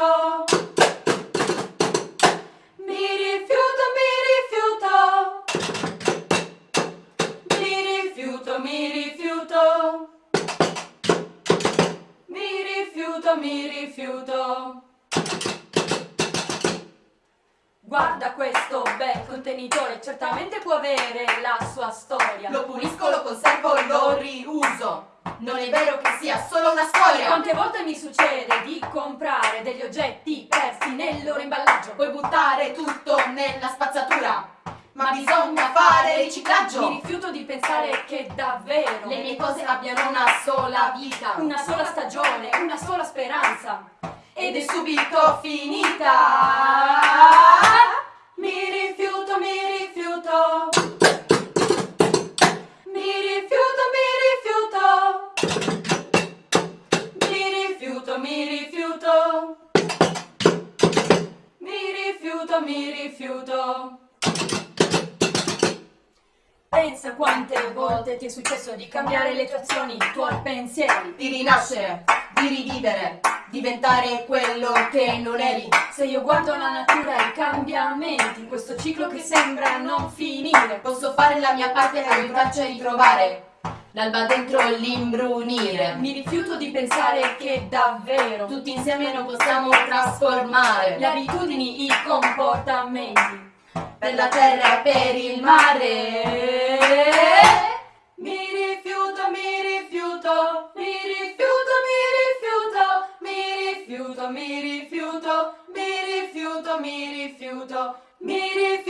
rifiuto. Mi rifiuto, mi rifiuto. Mi rifiuto, mi rifiuto. Mi rifiuto, mi rifiuto. Guarda questo bel contenitore, certamente può avere la sua storia. Lo pulisco, lo conservo, lo riuso. Non è vero che sia solo una storia. Quante volte mi succede di comprare degli oggetti persi nel loro imballaggio? Puoi buttare tutto nella spazzatura. Ma bisogna fare riciclaggio. Mi rifiuto di pensare che davvero Le mie cose abbiano una sola vita. una sola stagione, una sola speranza. Ed è subito finita. Mi rifiuto. Pensa quante volte ti è successo di cambiare le tue azioni, i tuoi pensieri. Di rinascere, di rivivere, diventare quello che non eri. Se io guardo la natura e i cambiamenti, questo ciclo che sembra non finire. Posso fare la mia parte e aiutarci a ritrovare L'alba dentro l'imbrunire. Mi rifiuto di pensare che davvero Tutti insieme non possiamo trasformare Le abitudini, i comportamenti. Per la terra e per il mare. Mi rifiuto, mi rifiuto Mi rifiuto, mi rifiuto Mi rifiuto, mi rifiuto Mi rifiuto, mi rifiuto Mi rifiuto.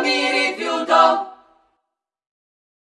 mi rifiuto.